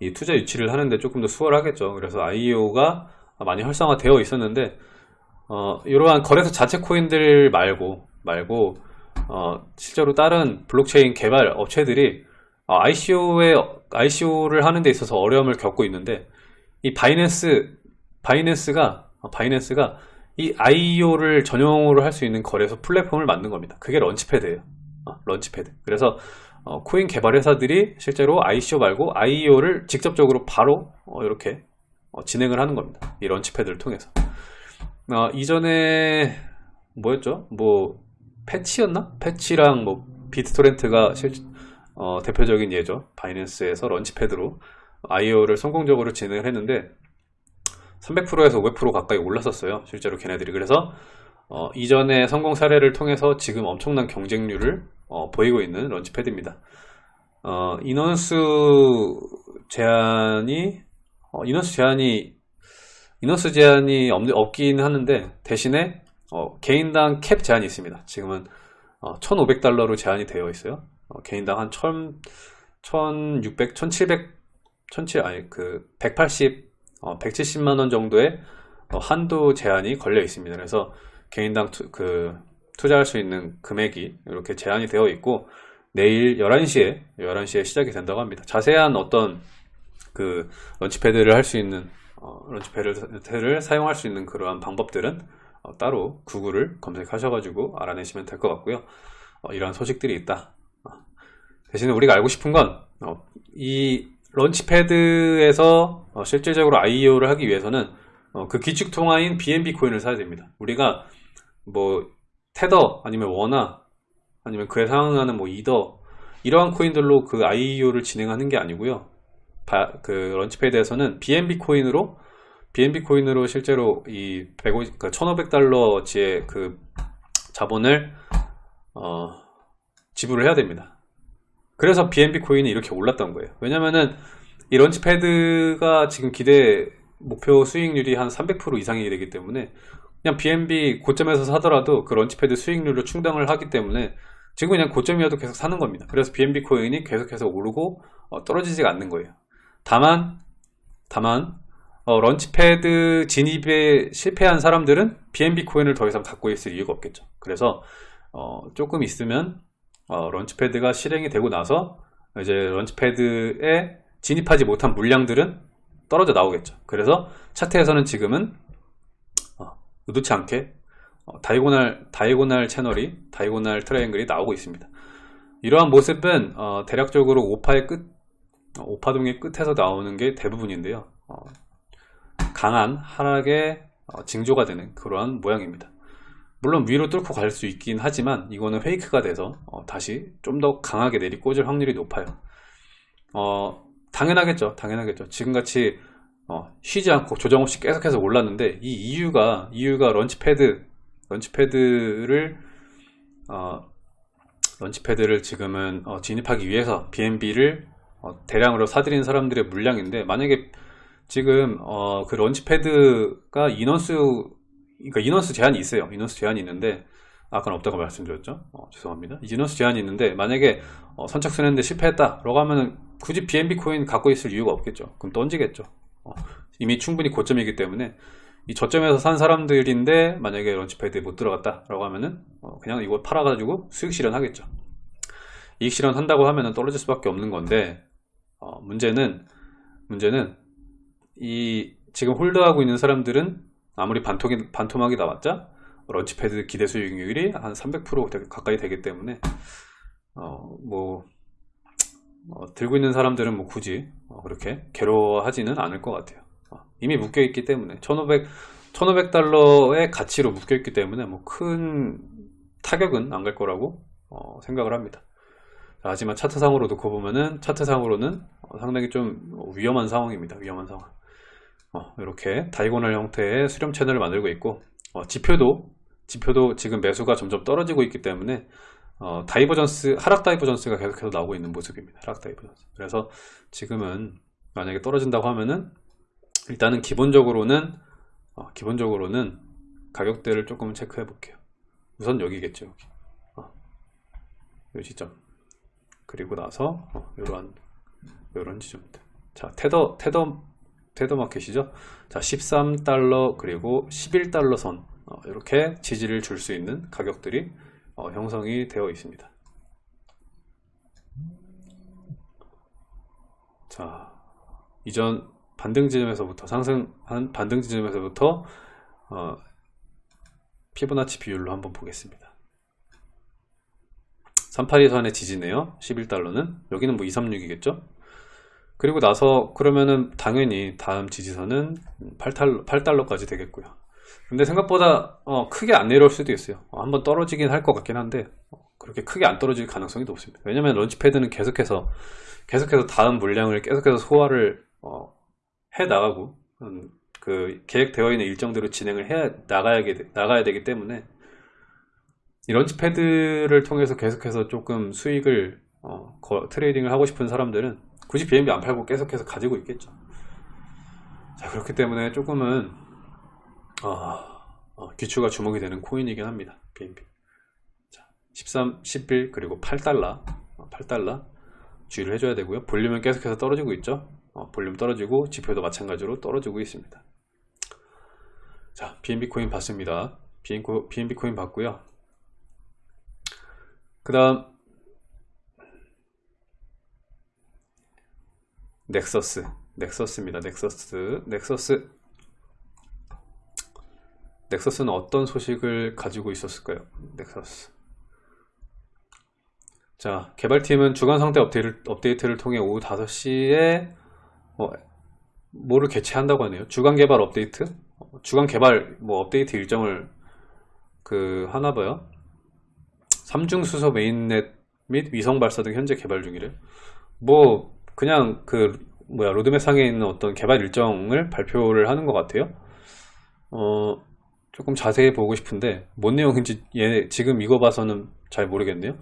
이 투자 유치를 하는데 조금 더 수월하겠죠. 그래서 IEO가 많이 활성화되어 있었는데 어, 이러한 거래소 자체 코인들 말고 말고 어, 실제로 다른 블록체인 개발 업체들이 어, ICO에 ICO를 하는 데 있어서 어려움을 겪고 있는데 이 바이낸스 바이낸스가 어, 바이낸스가 이 IEO를 전용으로 할 수 있는 거래소 플랫폼을 만든 겁니다. 그게 launchpad예요. 어, launchpad. 그래서 어, 코인 개발 회사들이 실제로 ICO 말고 IEO를 직접적으로 바로 어, 이렇게 어, 진행을 하는 겁니다. 이 launchpad를 통해서. 어, 이전에 뭐였죠? 뭐 Fetch였나? Fetch랑 뭐 BitTorrent가 실, 어, 대표적인 예죠. 바이낸스에서 런치패드로 IEO를 성공적으로 진행을 했는데 300%에서 500% 가까이 올랐었어요. 실제로 걔네들이. 그래서 어, 이전의 성공 사례를 통해서 지금 엄청난 경쟁률을 어, 보이고 있는 런치패드입니다. 어, 인원수 제한이 어, 인원수 제한이 인원수 제한이 없, 없긴 하는데 대신에 어, 개인당 캡 제한이 있습니다. 지금은 1,500달러로 어, 제한이 되어 있어요. 어, 개인당 한 1,000, 1,600, 1,700, 1,700 아니 그 180, 170만 원 정도의 한도 제한이 걸려 있습니다. 그래서 개인당 투, 그 투자할 수 있는 금액이 이렇게 제한이 되어 있고 내일 11시에 11시에 시작이 된다고 합니다. 자세한 어떤 그 launchpad를 할 수 있는 어, launchpad를 사용할 수 있는 그러한 방법들은 어, 따로 구글을 검색하셔가지고 알아내시면 될 것 같고요. 어, 이러한 소식들이 있다. 어, 대신에 우리가 알고 싶은 건이 어, 런치패드에서 어, 실질적으로 IEO를 하기 위해서는 그 기축 통화인 BNB 코인을 사야 됩니다. 우리가 뭐 테더 아니면 원화 아니면 그에 상응하는 뭐 이더 이러한 코인들로 그 IEO를 진행하는 게 아니고요. 바, 그 런치패드에서는 BNB 코인으로 BNB 코인으로 실제로 이 150, 그 1,500달러치의 그 자본을 어, 지불을 해야 됩니다. 그래서 BNB 코인이 이렇게 올랐던 거예요. 왜냐면은 이 launchpad가 지금 기대 목표 수익률이 한 300% 이상이 되기 때문에 그냥 BNB 고점에서 사더라도 그 launchpad 수익률로 충당을 하기 때문에 지금 그냥 고점이어도 계속 사는 겁니다. 그래서 BNB 코인이 계속해서 오르고 어, 떨어지지가 않는 거예요. 다만 다만 어, launchpad 진입에 실패한 사람들은 BNB 코인을 더 이상 갖고 있을 이유가 없겠죠. 그래서 어, 조금 있으면 어, launchpad가 실행이 되고 나서 이제 launchpad에 진입하지 못한 물량들은 떨어져 나오겠죠. 그래서 차트에서는 지금은 의도치 않게 어, diagonal, diagonal 채널이 diagonal triangle이 나오고 있습니다. 이러한 모습은 어, 대략적으로 오파의 끝, 어, 오파동의 끝에서 나오는 게 대부분인데요. 어, 강한 하락의 어, 징조가 되는 그러한 모양입니다. 물론 위로 뚫고 갈 수 있긴 하지만 이거는 페이크가 돼서 어, 다시 좀 더 강하게 내리꽂을 확률이 높아요. 당연하겠죠. 당연하겠죠. 지금같이 어, 쉬지 않고 조정 없이 계속해서 올랐는데 이 이유가 이유가 런치패드 런치패드를 어, 런치패드를 지금은 어, 진입하기 위해서 BNB를 어, 대량으로 사들인 사람들의 물량인데 만약에 지금 어, 그 런치패드가 인원수 그러니까 인원수 제한이 있어요. 인원수 제한이 있는데 아까는 없다고 말씀드렸죠? 어, 죄송합니다. 인원수 제한이 있는데 만약에 어, 선착순했는데 실패했다. 라고 하면 굳이 BNB 코인 갖고 있을 이유가 없겠죠. 그럼 던지겠죠. 어, 이미 충분히 고점이기 때문에 이 저점에서 산 사람들인데 만약에 런치패드에 못 들어갔다. 라고 하면은 어, 그냥 이거 팔아가지고 수익 실현하겠죠. 이익 실현 한다고 하면은 떨어질 수밖에 없는 건데 어, 문제는 문제는 이 지금 홀드하고 있는 사람들은 아무리 반토기, 반토막이 나왔자 런치패드 기대 수익률이 한 300% 가까이 되기 때문에 어, 뭐 어, 들고 있는 사람들은 뭐 굳이 어, 그렇게 괴로워하지는 않을 것 같아요. 어, 이미 묶여 있기 때문에 1,500 1,500달러의 가치로 묶여 있기 때문에 뭐 큰 타격은 안 갈 거라고 어, 생각을 합니다. 자, 하지만 차트상으로 놓고 보면은 차트상으로는 어, 상당히 좀 위험한 상황입니다. 위험한 상황. 어, 이렇게 다이고널 형태의 수렴 채널을 만들고 있고 어, 지표도 지표도 지금 매수가 점점 떨어지고 있기 때문에 어, divergence 하락 divergence가 계속해서 나오고 있는 모습입니다. 하락 divergence. 그래서 지금은 만약에 떨어진다고 하면은 일단은 기본적으로는 어, 기본적으로는 가격대를 조금 체크해 볼게요. 우선 여기겠죠. 여기. 어, 이 지점. 그리고 나서 어, 이런 이런 지점들. 자 테더 테더 테더 마켓이죠. 자 13달러 그리고 11달러 선 어, 이렇게 지지를 줄 수 있는 가격들이 어, 형성이 되어 있습니다. 자 이전 반등 지점에서부터 상승한 반등 지점에서부터 어, 피보나치 비율로 한번 보겠습니다. 382선의 지지네요. 11달러는 여기는 뭐 236이겠죠? 그리고 나서 그러면은 당연히 다음 지지선은 8달러, 8달러까지 되겠고요. 근데 생각보다 어, 크게 안 내려올 수도 있어요. 어, 한번 떨어지긴 할 것 같긴 한데 어, 그렇게 크게 안 떨어질 가능성이 높습니다. 왜냐면 launchpad는 계속해서 계속해서 다음 물량을 계속해서 소화를 어, 해 나가고 음, 그 계획되어 있는 일정대로 진행을 해 나가야 나가야 되기 때문에 이 launchpad를 통해서 계속해서 조금 수익을 어, 거, trading을 하고 싶은 사람들은 굳이 BNB 안 팔고 계속해서 가지고 있겠죠. 자 그렇기 때문에 조금은 어, 어, 기추가 주목이 되는 코인이긴 합니다. BNB. 자, 13, 11 그리고 8달러, 8달러 어, 주의를 해줘야 되고요. 볼륨은 계속해서 떨어지고 있죠. 어, 볼륨 떨어지고 지표도 마찬가지로 떨어지고 있습니다. 자, BNB 코인 봤습니다. BNB 코인 봤고요. 그 다음 넥서스 넥서스입니다. 넥서스 넥서스. 넥서스는 어떤 소식을 가지고 있었을까요? 넥서스. 자 개발팀은 주간 상태 업데이트를, 업데이트를 통해 오후 5시에 뭐, 뭐를 개최한다고 하네요. 주간 개발 업데이트? 주간 개발 뭐 업데이트 일정을 그 하나 봐요. 삼중수소 mainnet 및 위성 발사 등 현재 개발 중이래. 뭐 그냥 그 뭐야 로드맵 상에 있는 어떤 개발 일정을 발표를 하는 것 같아요. 어 조금 자세히 보고 싶은데 뭔 내용인지 얘 지금 이거 봐서는 잘 모르겠네요.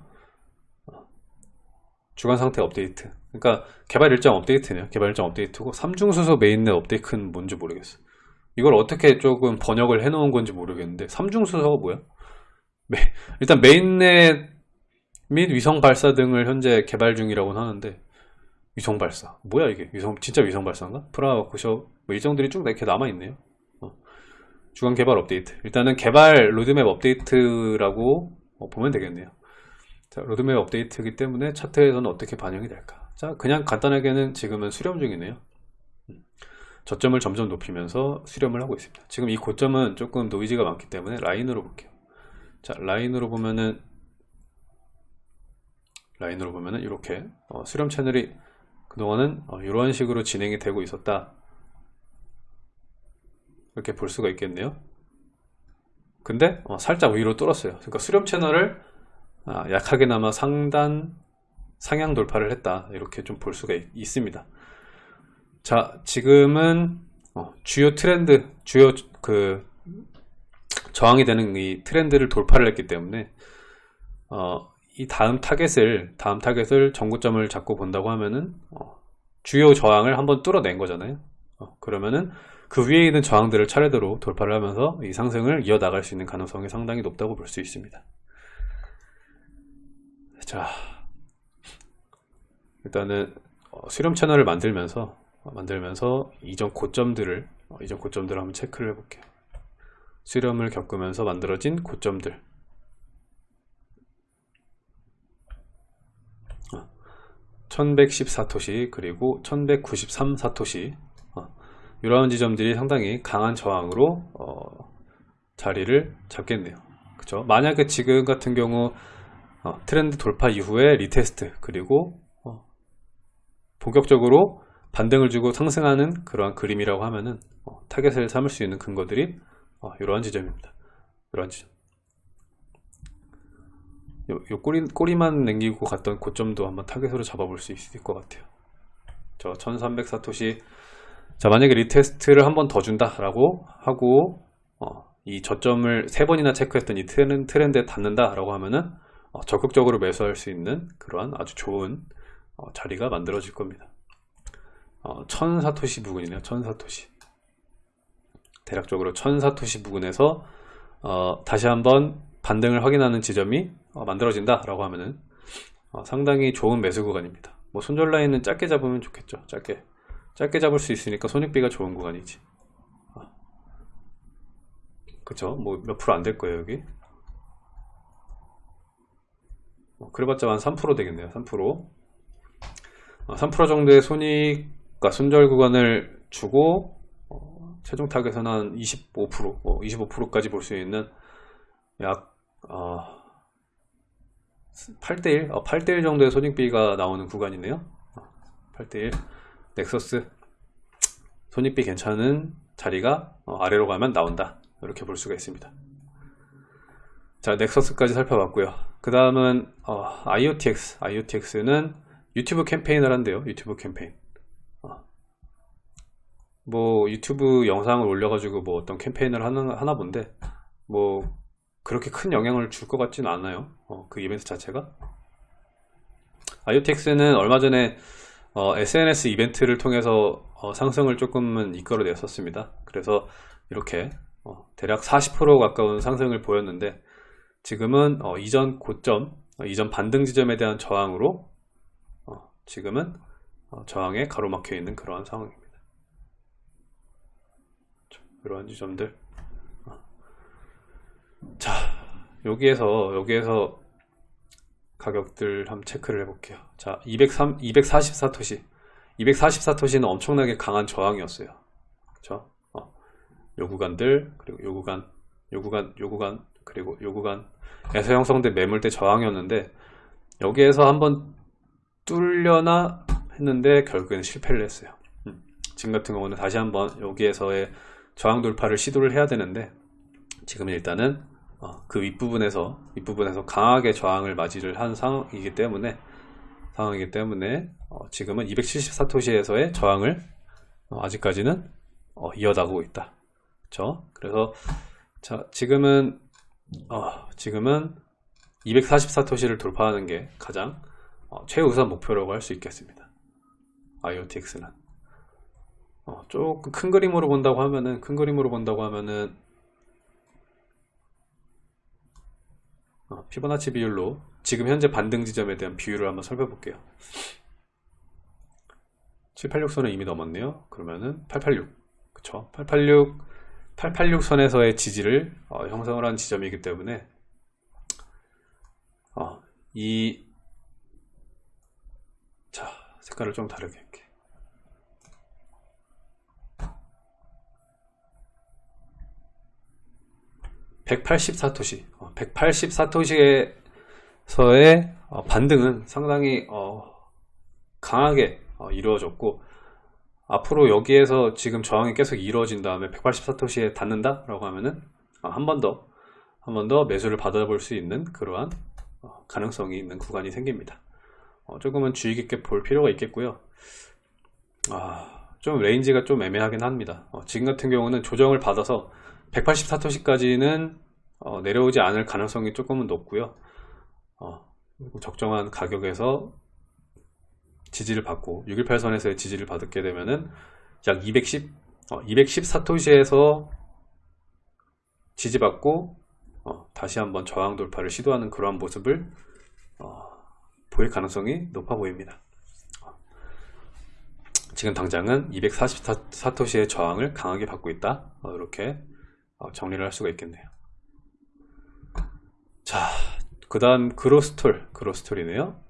주간 상태 업데이트. 그러니까 개발 일정 업데이트네요. 개발 일정 업데이트고 삼중수소 mainnet 업데이트는 뭔지 모르겠어. 이걸 어떻게 조금 번역을 해놓은 건지 모르겠는데 삼중수소가 뭐야? 일단 mainnet 및 위성 발사 등을 현재 개발 중이라고 하는데 위성 발사 뭐야 이게 위성 진짜 위성 발사인가? 프라워크숍 뭐 일정들이 쭉 이렇게 남아 있네요. 어. 주간 개발 업데이트 일단은 개발 로드맵 업데이트라고 어, 보면 되겠네요. 자, 로드맵 업데이트이기 때문에 차트에서는 어떻게 반영이 될까? 자, 그냥 간단하게는 지금은 수렴 중이네요. 음. 저점을 점점 높이면서 수렴을 하고 있습니다. 지금 이 고점은 조금 노이즈가 많기 때문에 라인으로 볼게요. 자 라인으로 보면은 라인으로 보면은 이렇게 어, 수렴 채널이 그동안은 어, 이런 식으로 진행이 되고 있었다. 이렇게 볼 수가 있겠네요. 근데 어, 살짝 위로 뚫었어요. 그러니까 수렴 채널을 아, 약하게나마 상단 상향 돌파를 했다. 이렇게 좀 볼 수가 있, 습니다 자 지금은 어, 주요 트렌드 주요 그 저항이 되는 이 트렌드를 돌파를 했기 때문에 어, 이 다음 타겟을 다음 타겟을 전고점을 잡고 본다고 하면은 어, 주요 저항을 한번 뚫어낸 거잖아요. 어, 그러면은 그 위에 있는 저항들을 차례대로 돌파를 하면서 이 상승을 이어나갈 수 있는 가능성이 상당히 높다고 볼 수 있습니다. 자, 일단은 어, 수렴 채널을 만들면서 만들면서 이전 고점들을 어, 이전 고점들을 한번 체크를 해볼게요. 수렴을 겪으면서 만들어진 고점들 1114토시 그리고 1193사토시 어, 이러한 지점들이 상당히 강한 저항으로 어, 자리를 잡겠네요 그쵸 만약에 지금 같은 경우 어, 트렌드 돌파 이후에 retest 그리고 어, 본격적으로 반등을 주고 상승하는 그러한 그림이라고 하면은 어, 타겟을 삼을 수 있는 근거들이 어, 이러한 지점입니다. 이러한 지점. 요, 요 꼬리, 꼬리만 남기고 갔던 고점도 한번 타겟으로 잡아볼 수 있을 것 같아요. 저 1300 사토시 자 만약에 retest를 한 번 더 준다 라고 하고 어, 이 저점을 세 번이나 체크했던 이 트렌, 트렌드에 닿는다 라고 하면은 어, 적극적으로 매수할 수 있는 그러한 아주 좋은 어, 자리가 만들어질 겁니다. 어, 1000사토시 부근이네요. 1000사토시. 대략적으로 1000사토시 부근에서 어, 다시 한번 반등을 확인하는 지점이 어, 만들어진다 라고 하면은 어, 상당히 좋은 매수 구간입니다. 뭐 손절 라인은 짧게 잡으면 좋겠죠. 짧게 짧게 잡을 수 있으니까 손익비가 좋은 구간이지. 어. 그쵸? 뭐 몇 프로 안 될 거예요 여기. 어, 그래봤자 한 3% 되겠네요. 3%. 어, 3% 정도의 손익과 손절 구간을 주고 어, 최종 타겟은 한 25%, 어, 25%까지 볼 수 있는 약 어, 8대1, 어, 8대1 정도의 손익비가 나오는 구간이네요. 8대1 넥서스 손익비 괜찮은 자리가 어, 아래로 가면 나온다. 이렇게 볼 수가 있습니다. 자, 넥서스까지 살펴봤고요. 그 다음은 어, IoTX, IoTX는 유튜브 캠페인을 한대요. 유튜브 캠페인. 어. 뭐 유튜브 영상을 올려가지고 뭐 어떤 캠페인을 하나, 하나 본데 뭐 그렇게 큰 영향을 줄 것 같지는 않아요. 어, 그 이벤트 자체가. IoTX는 얼마 전에 어, SNS 이벤트를 통해서 어, 상승을 조금은 이끌어냈었습니다. 그래서 이렇게 어, 대략 40% 가까운 상승을 보였는데 지금은 어, 이전 고점, 어, 이전 반등 지점에 대한 저항으로 어, 지금은 저항에 가로막혀 있는 그러한 상황입니다. 그러한 지점들 자 여기에서 여기에서 가격들 한번 체크를 해볼게요. 자 203, 244토시. 244토시는 엄청나게 강한 저항이었어요. 그쵸? 어, 요 구간들 그리고 요 구간 요 구간 요 구간 그리고 요 구간에서 형성된 매물대 저항이었는데 여기에서 한번 뚫려나 했는데 결국에는 실패를 했어요. 음, 지금 같은 경우는 다시 한번 여기에서의 저항 돌파를 시도를 해야 되는데 지금은 일단은 어, 그 윗부분에서 윗부분에서 강하게 저항을 맞이를 한 상황이기 때문에 상황이기 때문에 어, 지금은 274토시에서의 저항을 어, 아직까지는 어, 이어나가고 있다. 그렇죠? 그래서 자 지금은 어, 지금은 244토시를 돌파하는 게 가장 어, 최우선 목표라고 할 수 있겠습니다. IoTX는 조금 큰 그림으로 본다고 하면은 큰 그림으로 본다고 하면은 피보나치 비율로 지금 현재 반등 지점에 대한 비율을 한번 살펴볼게요. 786선은 이미 넘었네요. 그러면은 886 그쵸? 886 886선에서의 지지를 어, 형성을 한 지점이기 때문에 어, 이 자, 색깔을 좀 다르게 할게 184토시. 184토시에서의 어, 반등은 상당히 어, 강하게 어, 이루어졌고 앞으로 여기에서 지금 저항이 계속 이루어진 다음에 184토시에 닿는다 라고 하면은 한 번 더 한 번 더 매수를 받아볼 수 있는 그러한 가능성이 있는 구간이 생깁니다. 조금은 주의 깊게 볼 필요가 있겠고요. 아, 좀 range가 좀 애매하긴 합니다. 지금 같은 경우는 조정을 받아서 184토시까지는 어, 내려오지 않을 가능성이 조금은 높고요. 어, 적정한 가격에서 지지를 받고 618선에서의 지지를 받게 되면은 약 210, 어, 214토시에서 지지받고 어, 다시 한번 저항 돌파를 시도하는 그러한 모습을 어, 보일 가능성이 높아 보입니다. 지금 당장은 244토시의 저항을 강하게 받고 있다. 어, 이렇게 어, 정리를 할 수가 있겠네요. 자, 그 다음 그로스톨, 그로스톨이네요.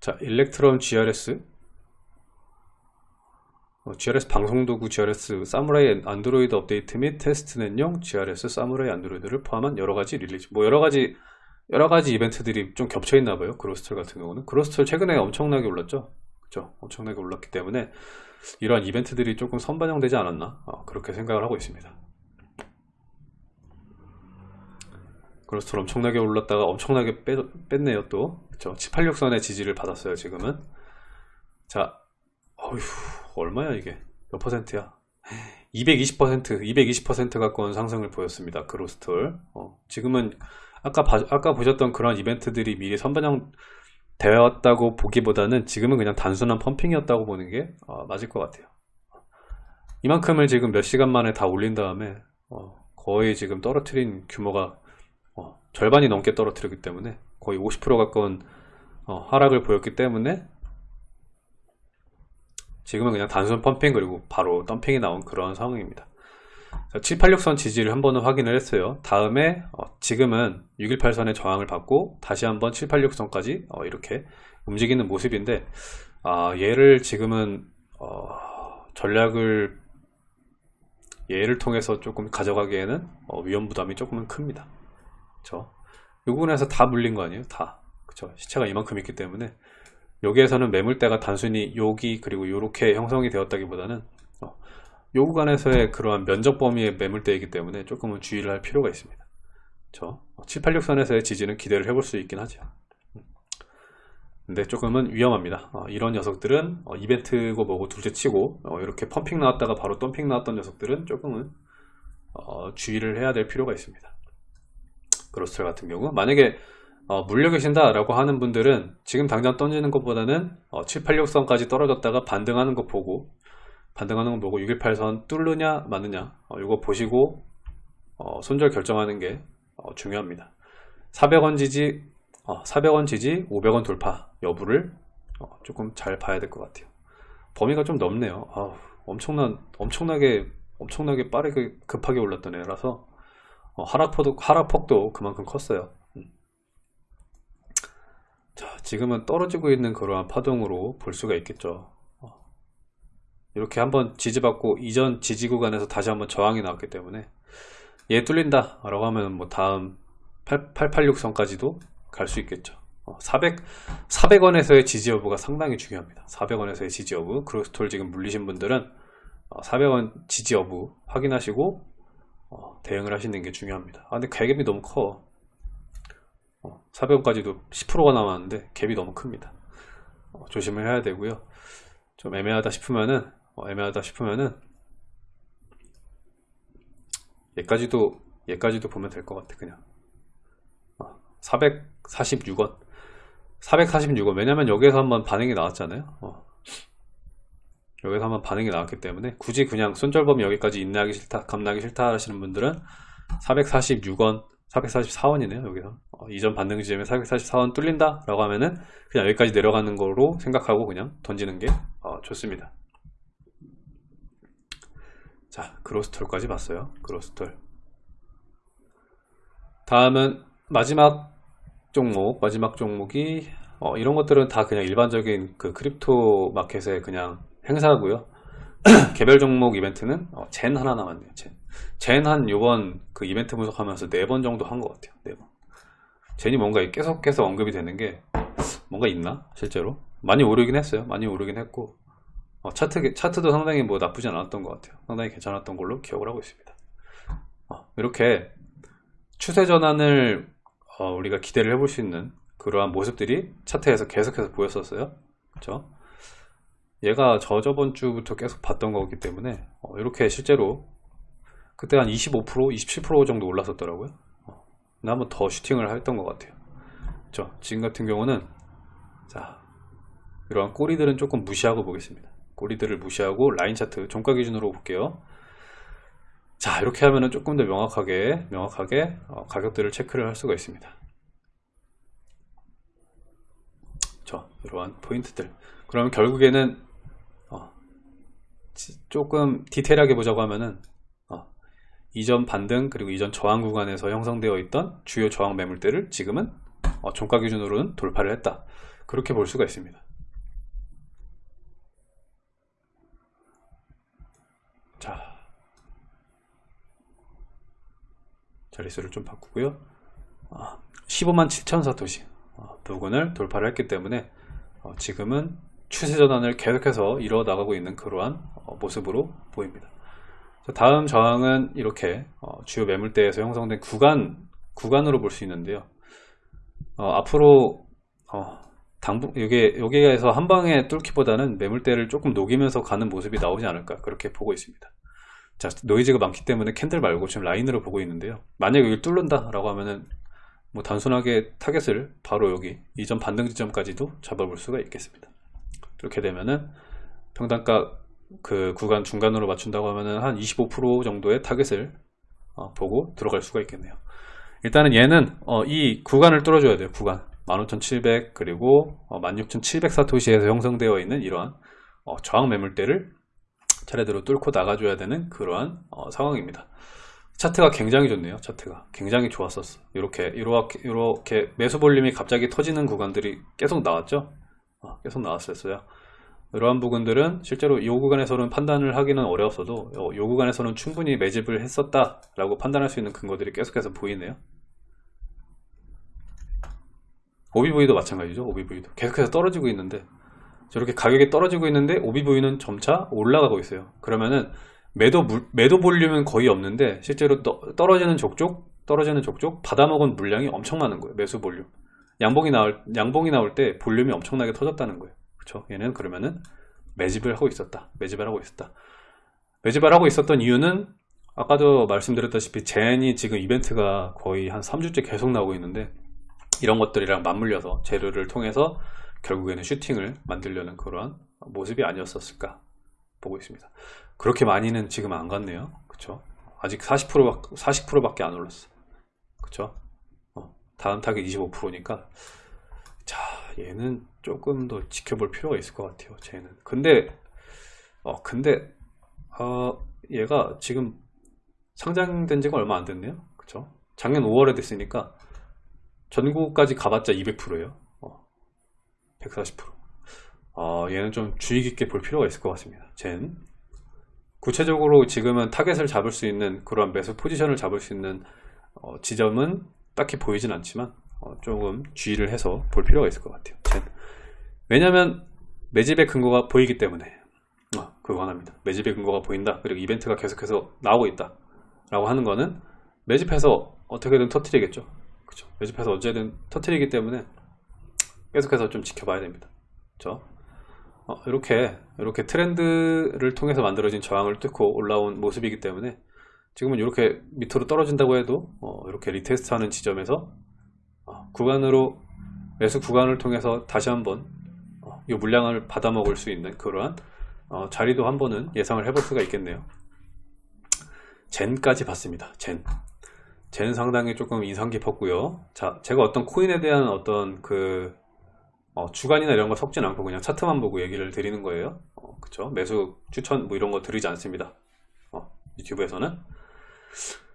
자, Electrum GRS, 어, GRS 방송도구 GRS 사무라이 안드로이드 업데이트 및 testnet용 GRS 사무라이 안드로이드를 포함한 여러가지 release 뭐 여러가지 여러가지 이벤트들이 좀 겹쳐있나봐요. 그로스톨 같은 경우는. 그로스톨 최근에 엄청나게 올랐죠? 그죠? 엄청나게 올랐기 때문에 이러한 이벤트들이 조금 선반영되지 않았나? 어, 그렇게 생각을 하고 있습니다 그로스톨 엄청나게 올랐다가 엄청나게 빼, 뺐네요 또. 그쵸? 786선의 지지를 받았어요 지금은. 자 어휴 얼마야 이게? 몇 퍼센트야? 220% 220% 가까운 상승을 보였습니다 그로스톨 어, 지금은 아까 봐- 아까 보셨던 그런 이벤트들이 미리 선반영 되었다고 보기보다는 지금은 그냥 단순한 펌핑이었다고 보는 게 어, 맞을 것 같아요. 이만큼을 지금 몇 시간 만에 다 올린 다음에 어, 거의 지금 떨어뜨린 규모가 어, 절반이 넘게 떨어뜨렸기 때문에 거의 50% 가까운 어, 하락을 보였기 때문에 지금은 그냥 단순 펌핑 그리고 바로 덤핑이 나온 그런 상황입니다. 786선 지지를 한 번은 확인을 했어요. 다음에 어, 지금은 618선의 저항을 받고 다시 한번 786선까지 어, 이렇게 움직이는 모습인데 아, 얘를 지금은 어, 전략을 얘를 통해서 조금 가져가기에는 어, 위험 부담이 조금은 큽니다 그쵸? 이 부분에서 다 물린 거 아니에요? 다. 그쵸? 시체가 이만큼 있기 때문에. 여기에서는 매물대가 단순히 여기 그리고 이렇게 형성이 되었다기보다는 어, 요 구간에서의 그러한 면적 범위의 매물대이기 때문에 조금은 주의를 할 필요가 있습니다. 그쵸? 786선에서의 지지는 기대를 해볼 수 있긴 하죠. 음. 근데 조금은 위험합니다. 어, 이런 녀석들은 어, 이벤트고 뭐고 둘째 치고 어, 이렇게 펌핑 나왔다가 바로 덤핑 나왔던 녀석들은 조금은 어, 주의를 해야 될 필요가 있습니다 그로스텔 같은 경우 만약에 어, 물려 계신다 라고 하는 분들은 지금 당장 던지는 것보다는 어, 786선까지 떨어졌다가 반등하는 거 보고 반등하는 거 보고 618선 뚫느냐 마느냐 어, 이거 보시고 어, 손절 결정하는 게 어, 중요합니다. 400원 지지 어, 400원 지지 500원 돌파 여부를 어, 조금 잘 봐야 될 것 같아요. 범위가 좀 넓네요. 아우, 엄청난 엄청나게 엄청나게 빠르게 급하게 올랐던 애라서 어, 하락폭도, 하락폭도 그만큼 컸어요 음. 자, 지금은 떨어지고 있는 그러한 파동으로 볼 수가 있겠죠. 어. 이렇게 한번 지지받고 이전 지지 구간에서 다시 한번 저항이 나왔기 때문에 얘 뚫린다 라고 하면 뭐 다음 8, 886선까지도 갈 수 있겠죠. 어, 400, 400원에서의 지지 여부가 상당히 중요합니다. 400원에서의 지지 여부, 크로스톨 지금 물리신 분들은 어, 400원 지지 여부 확인하시고 어, 대응을 하시는 게 중요합니다. 아, 근데 가격이 너무 커. 400원까지도 10%가 남았는데 갭이 너무 큽니다 어, 조심을 해야 되고요 좀 애매하다 싶으면은 어, 애매하다 싶으면은 얘까지도 얘까지도 보면 될 것 같아 그냥 어, 446원 446원 왜냐면 여기에서 한번 반응이 나왔잖아요 어. 여기서 한번 반응이 나왔기 때문에 굳이 그냥 손절범위 여기까지 인내하기 싫다 감나기 싫다 하시는 분들은 446원 444원이네요 여기서. 어, 이전 반등 지점에 444원 뚫린다 라고 하면은 그냥 여기까지 내려가는 거로 생각하고 그냥 던지는 게 어, 좋습니다. 자 그로스톨까지 봤어요 그로스톨. 다음은 마지막 종목 마지막 종목이 어, 이런 것들은 다 그냥 일반적인 그 crypto market의 그냥 행사고요. 개별 종목 이벤트는 어, 젠 하나 남았네요 젠. 젠 한 요번 그 이벤트 분석하면서 네 번 정도 한 것 같아요 네번. 젠이 뭔가 계속 계속 언급이 되는 게 뭔가 있나? 실제로? 많이 오르긴 했어요. 많이 오르긴 했고. 어, 차트, 차트도 상당히 뭐 나쁘지 않았던 것 같아요. 상당히 괜찮았던 걸로 기억을 하고 있습니다. 어, 이렇게 추세 전환을 어, 우리가 기대를 해볼 수 있는 그러한 모습들이 차트에서 계속해서 보였었어요. 그렇죠 얘가 저 저번 주부터 계속 봤던 거기 때문에 어, 이렇게 실제로 그때 한 25% 27% 정도 올랐었더라고요. 어, 한번 더 슈팅을 했던 것 같아요. 그렇죠 지금 같은 경우는 자 이러한 꼬리들은 조금 무시하고 보겠습니다. 꼬리들을 무시하고 라인 차트 종가 기준으로 볼게요. 자 이렇게 하면은 조금 더 명확하게 명확하게 어, 가격들을 체크를 할 수가 있습니다. 저 이러한 포인트들. 그러면 결국에는 어, 조금 디테일하게 보자고 하면은 어, 이전 반등 그리고 이전 저항 구간에서 형성되어 있던 주요 저항 매물대를 지금은 어, 종가 기준으로는 돌파를 했다. 그렇게 볼 수가 있습니다. 자. 자릿수를 좀 바꾸고요. 아, 15만 7천 사토시 어, 부근을 돌파를 했기 때문에 어, 지금은 추세 전환을 계속해서 이뤄 나가고 있는 그러한 어, 모습으로 보입니다. 자, 다음 저항은 이렇게 어, 주요 매물대에서 형성된 구간 구간으로 볼 수 있는데요. 어, 앞으로 어, 당분 여기 여기에서 한 방에 뚫기보다는 매물대를 조금 녹이면서 가는 모습이 나오지 않을까 그렇게 보고 있습니다. 자 노이즈가 많기 때문에 캔들 말고 지금 라인으로 보고 있는데요. 만약 여기 뚫는다라고 하면은 뭐 단순하게 타겟을 바로 여기 이전 반등 지점까지도 잡아볼 수가 있겠습니다. 이렇게 되면은 평단가 그 구간 중간으로 맞춘다고 하면은 한 25% 정도의 타겟을 어, 보고 들어갈 수가 있겠네요. 일단은 얘는 어, 이 구간을 뚫어줘야 돼요. 구간 15,700 그리고 어, 16,700 사토시에서 형성되어 있는 이러한 어, 저항 매물대를 차례대로 뚫고 나가줘야 되는 그러한 어, 상황입니다. 차트가 굉장히 좋네요. 차트가 굉장히 좋았었어. 이렇게 이렇게 이렇게 매수 볼륨이 갑자기 터지는 구간들이 계속 나왔죠. 어, 계속 나왔었어요. 이러한 부분들은 실제로 이 구간에서는 판단을 하기는 어려웠어도 어, 이 구간에서는 충분히 매집을 했었다라고 판단할 수 있는 근거들이 계속해서 보이네요. OBV도 마찬가지죠. OBV도 계속해서 떨어지고 있는데 저렇게 가격이 떨어지고 있는데 OBV는 점차 올라가고 있어요. 그러면은 매도 물, 매도 볼륨은 거의 없는데 실제로 떠, 떨어지는 족족 떨어지는 족족 받아먹은 물량이 엄청 많은 거예요. 매수 볼륨. 양봉이 나올 양봉이 나올 때 볼륨이 엄청나게 터졌다는 거예요. 그렇죠? 얘는 그러면은 매집을 하고 있었다. 매집을 하고 있었다. 매집을 하고 있었던 이유는 아까도 말씀드렸다시피 젠이 지금 이벤트가 거의 한 3주째 계속 나오고 있는데 이런 것들이랑 맞물려서 재료를 통해서 결국에는 슈팅을 만들려는 그러한 모습이 아니었었을까 보고 있습니다. 그렇게 많이는 지금 안 갔네요. 그쵸? 아직 40% 40%밖에 안 올랐어. 그쵸? 어, 다음 타겟 25%니까 자 얘는 조금 더 지켜볼 필요가 있을 것 같아요. 쟤는. 근데 어 근데 어 얘가 지금 상장된 지가 얼마 안 됐네요. 그쵸? 작년 5월에 됐으니까 전고까지 가봤자 200%예요. 어, 140%. 어, 얘는 좀 주의 깊게 볼 필요가 있을 것 같습니다. 젠. 구체적으로 지금은 타겟을 잡을 수 있는 그런 매수 포지션을 잡을 수 있는 어, 지점은 딱히 보이진 않지만 어, 조금 주의를 해서 볼 필요가 있을 것 같아요. 젠. 왜냐하면 매집의 근거가 보이기 때문에 어, 그거 하나입니다. 매집의 근거가 보인다. 그리고 이벤트가 계속해서 나오고 있다. 라고 하는 거는 매집해서 어떻게든 터트리겠죠. 그쵸 매집해서 어쨌든 터트리기 때문에 계속해서 좀 지켜봐야 됩니다 어, 이렇게 이렇게 트렌드를 통해서 만들어진 저항을 뚫고 올라온 모습이기 때문에 지금은 이렇게 밑으로 떨어진다고 해도 어, 이렇게 retest 하는 지점에서 어, 구간으로 매수 구간을 통해서 다시 한번 어, 이 물량을 받아 먹을 수 있는 그러한 어, 자리도 한번은 예상을 해볼 수가 있겠네요. 젠까지 봤습니다. 젠. 젠 상당히 조금 인상 깊었고요. 자 제가 어떤 코인에 대한 어떤 그 어, 주간이나 이런 거 섞진 않고 그냥 차트만 보고 얘기를 드리는 거예요. 어, 그쵸? 매수 추천 뭐 이런 거 드리지 않습니다. 어, 유튜브에서는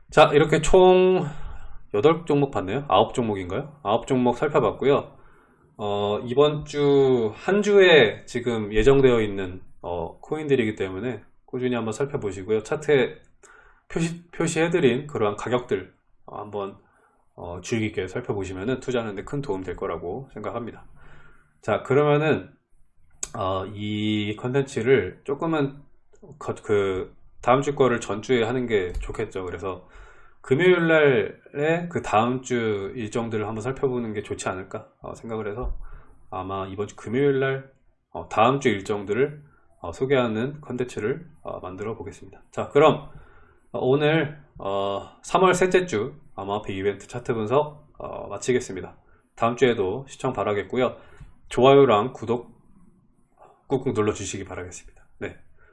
자 이렇게 총 8종목 봤네요. 9종목인가요? 9종목 살펴봤고요. 어, 이번 주 한 주에 지금 예정되어 있는 어, 코인들이기 때문에 꾸준히 한번 살펴보시고요. 차트에 표시, 표시해드린 그러한 가격들 어, 한번 어, 주의 깊게 살펴보시면 투자하는데 큰 도움 될 거라고 생각합니다. 자 그러면은 어, 이 컨텐츠를 조금은 그 다음 주 거를 전주에 하는 게 좋겠죠 그래서 금요일 날에 그 다음 주 일정들을 한번 살펴보는 게 좋지 않을까 어, 생각을 해서 아마 이번 주 금요일 날 어, 다음 주 일정들을 어, 소개하는 컨텐츠를 어, 만들어 보겠습니다 자 그럼 어, 오늘 3월 어, 셋째 주 암호화폐 이벤트 차트 분석 어, 마치겠습니다. 다음 주에도 시청 바라겠고요. 좋아요랑 구독 꾹꾹 눌러 주시기 바라겠습니다.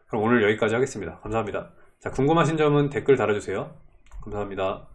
네, 그럼 오늘 여기까지 하겠습니다. 감사합니다. 자, 궁금하신 점은 댓글 달아주세요. 감사합니다.